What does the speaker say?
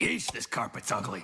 Yeesh, this carpet's ugly.